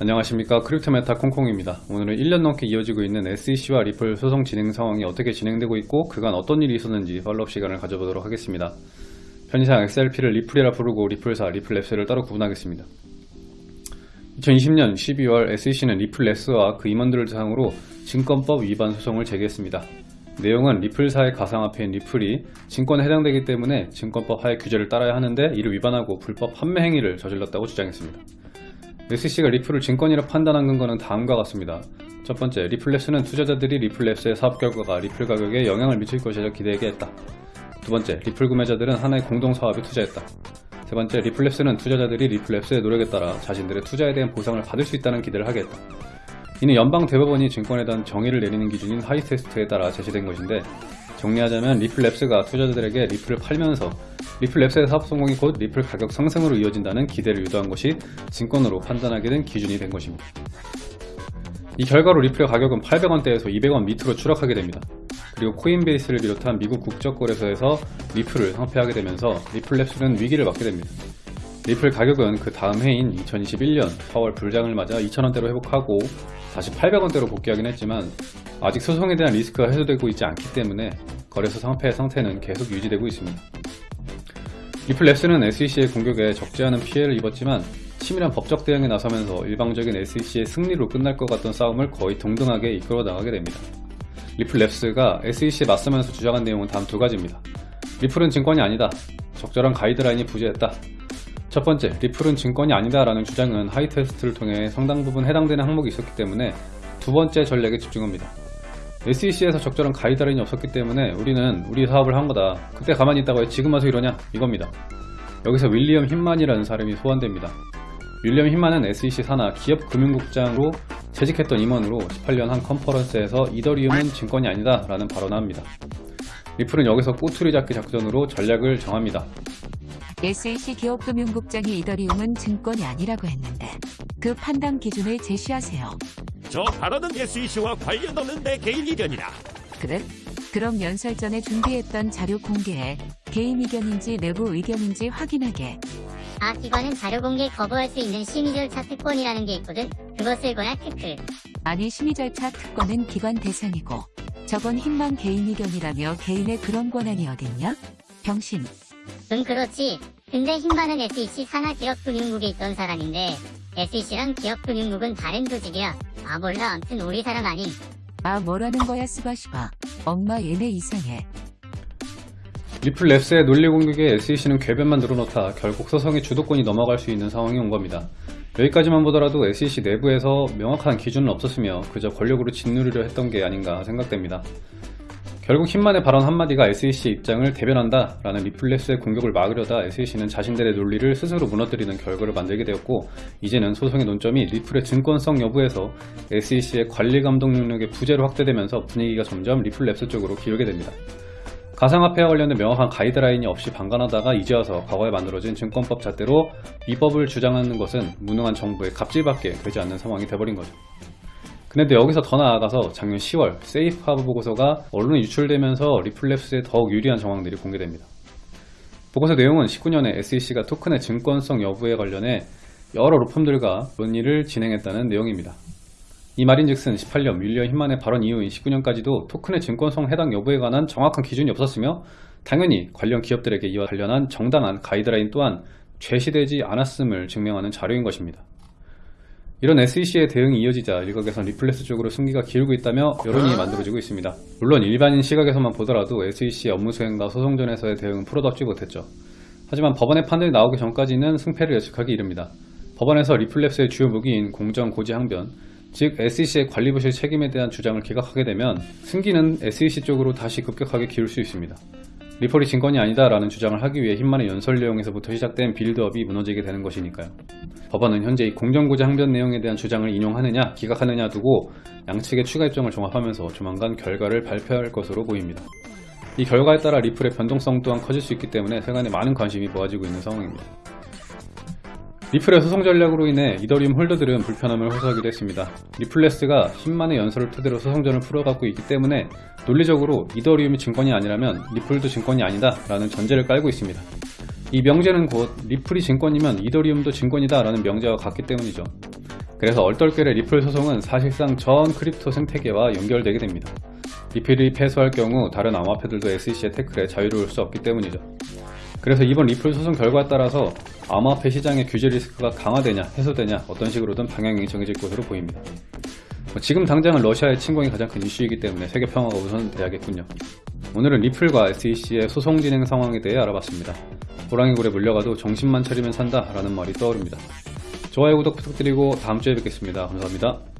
안녕하십니까 크립토메타 콩콩입니다. 오늘은 1년 넘게 이어지고 있는 SEC와 리플 소송 진행 상황이 어떻게 진행되고 있고 그간 어떤 일이 있었는지 follow-up 시간을 가져보도록 하겠습니다. 편의상 XRP를 리플이라 부르고 리플사, 리플랩스를 따로 구분하겠습니다. 2020년 12월 SEC는 리플랩스와 그 임원들을 대상으로 증권법 위반 소송을 제기했습니다. 내용은 리플사의 가상화폐인 리플이 증권에 해당되기 때문에 증권법 하의 규제를 따라야 하는데 이를 위반하고 불법 판매 행위를 저질렀다고 주장했습니다. SEC가 리플을 증권이라 판단한 근거는 다음과 같습니다. 첫 번째, 리플랩스는 투자자들이 리플랩스의 사업 결과가 리플 가격에 영향을 미칠 것이라 기대하게 했다. 두 번째, 리플 구매자들은 하나의 공동 사업에 투자했다. 세 번째, 리플랩스는 투자자들이 리플랩스의 노력에 따라 자신들의 투자에 대한 보상을 받을 수 있다는 기대를 하게 했다. 이는 연방 대법원이 증권에 대한 정의를 내리는 기준인 Howey test에 따라 제시된 것인데 정리하자면 리플랩스가 투자자들에게 리플을 팔면서 리플랩스의 사업 성공이 곧 리플 가격 상승으로 이어진다는 기대를 유도한 것이 증권으로 판단하게 된 기준이 된 것입니다. 이 결과로 리플의 가격은 800원대에서 200원 밑으로 추락하게 됩니다. 그리고 코인베이스를 비롯한 미국 국적거래소에서 리플을 상폐하게 되면서 리플랩스는 위기를 맞게 됩니다. 리플 가격은 그 다음 해인 2021년 4월 불장을 맞아 2,000원대로 회복하고 다시 800원대로 복귀하긴 했지만 아직 소송에 대한 리스크가 해소되고 있지 않기 때문에 거래소 상폐 상태는 계속 유지되고 있습니다. 리플랩스는 SEC의 공격에 적지 않은 피해를 입었지만 치밀한 법적 대응에 나서면서 일방적인 SEC의 승리로 끝날 것 같던 싸움을 거의 동등하게 이끌어 나가게 됩니다. 리플랩스가 SEC에 맞서면서 주장한 내용은 다음 두 가지입니다. 리플은 증권이 아니다. 적절한 가이드라인이 부재했다. 첫 번째, 리플은 증권이 아니다 라는 주장은 Howey test를 통해 상당 부분 해당되는 항목이 있었기 때문에 두 번째 전략에 집중합니다. SEC에서 적절한 가이드라인이 없었기 때문에 우리는 우리 사업을 한 거다. 그때 가만히 있다고 왜 지금 와서 이러냐? 이겁니다. 여기서 윌리엄 힘만이라는 사람이 소환됩니다. 윌리엄 힘만은 SEC 산하 기업금융국장으로 재직했던 임원으로 18년 한 컨퍼런스에서 이더리움은 증권이 아니다 라는 발언을 합니다. 리플은 여기서 꼬투리 잡기 작전으로 전략을 정합니다. SEC 기업금융국장이 이더리움은 증권이 아니라고 했는데 그 판단 기준을 제시하세요. 저 발언은 SEC와 관련 없는 내 개인 의견이다. 그래? 그럼 연설 전에 준비했던 자료 공개해 개인 의견인지 내부 의견인지 확인하게. 아 기관은 자료 공개 거부할 수 있는 심의 절차 특권이라는 게 있거든. 그것을 거야 크크. 아니 심의 절차 특권은 기관 대상이고 저건 힘만 개인 의견이라며 개인의 그런 권한이 어딨냐? 병신. 응 그렇지. 근데 힘많은 SEC 산하 기업 금융국에 있던 사람인데 SEC랑 기업금융국은 다른 조직이야. 아 몰라 암튼 우리 사람 아님. 아 뭐라는 거야 스바시바. 엄마 얘네 이상해. 리플랩스의 논리 공격에 SEC는 궤변만 늘어놓다 결국 소송의 주도권이 넘어갈 수 있는 상황이 온 겁니다. 여기까지만 보더라도 SEC 내부에서 명확한 기준은 없었으며 그저 권력으로 짓누르려 했던 게 아닌가 생각됩니다. 결국 힌만의 발언 한마디가 SEC의 입장을 대변한다 라는 리플랩스의 공격을 막으려다 SEC는 자신들의 논리를 스스로 무너뜨리는 결과를 만들게 되었고 이제는 소송의 논점이 리플의 증권성 여부에서 SEC의 관리 감독 능력의 부재로 확대되면서 분위기가 점점 리플랩스 쪽으로 기울게 됩니다. 가상화폐와 관련된 명확한 가이드라인이 없이 방관하다가 이제 와서 과거에 만들어진 증권법 잣대로 위법을 주장하는 것은 무능한 정부의 갑질밖에 되지 않는 상황이 돼버린 거죠. 근데 여기서 더 나아가서 작년 10월 세이프 하브 보고서가 언론에 유출되면서 리플랩스에 더욱 유리한 정황들이 공개됩니다. 보고서 내용은 19년에 SEC가 토큰의 증권성 여부에 관련해 여러 로펌들과 논의를 진행했다는 내용입니다. 이 말인즉슨 18년 윌리엄 힘만의 발언 이후인 19년까지도 토큰의 증권성 해당 여부에 관한 정확한 기준이 없었으며 당연히 관련 기업들에게 이와 관련한 정당한 가이드라인 또한 제시되지 않았음을 증명하는 자료인 것입니다. 이런 SEC의 대응이 이어지자 일각에선 리플랩스 쪽으로 승기가 기울고 있다며 여론이 만들어지고 있습니다. 물론 일반인 시각에서만 보더라도 SEC의 업무 수행과 소송전에서의 대응은 프로답지 못했죠. 하지만 법원의 판단이 나오기 전까지는 승패를 예측하기 이릅니다. 법원에서 리플랩스의 주요 무기인 공정 고지 항변, 즉 SEC의 관리부실 책임에 대한 주장을 기각하게 되면 승기는 SEC 쪽으로 다시 급격하게 기울 수 있습니다. 리플이 증권이 아니다 라는 주장을 하기 위해 힌만의 연설 내용에서부터 시작된 build-up이 무너지게 되는 것이니까요. 법원은 현재 이 공정고지 항변 내용에 대한 주장을 인용하느냐 기각하느냐 두고 양측의 추가 입장을 종합하면서 조만간 결과를 발표할 것으로 보입니다. 이 결과에 따라 리플의 변동성 또한 커질 수 있기 때문에 세간에 많은 관심이 모아지고 있는 상황입니다. 리플의 소송 전략으로 인해 이더리움 홀더들은 불편함을 호소하기도 했습니다. 리플랩스가 힌먼의 연설을 토대로 소송전을 풀어가고 있기 때문에 논리적으로 이더리움이 증권이 아니라면 리플도 증권이 아니다 라는 전제를 깔고 있습니다. 이 명제는 곧 리플이 증권이면 이더리움도 증권이다 라는 명제와 같기 때문이죠. 그래서 얼떨결에 리플 소송은 사실상 전 crypto 생태계와 연결되게 됩니다. 리플이 패소할 경우 다른 암호화폐들도 SEC의 태클에 자유로울 수 없기 때문이죠. 그래서 이번 리플 소송 결과에 따라서 암호화폐 시장의 규제 리스크가 강화되냐 해소되냐 어떤 식으로든 방향이 정해질 것으로 보입니다. 뭐 지금 당장은 러시아의 침공이 가장 큰 이슈이기 때문에 세계 평화가 우선 돼야겠군요. 오늘은 리플과 SEC의 소송 진행 상황에 대해 알아봤습니다. 호랑이 굴에 물려가도 정신만 차리면 산다 라는 말이 떠오릅니다. 좋아요 구독 부탁드리고 다음 주에 뵙겠습니다. 감사합니다.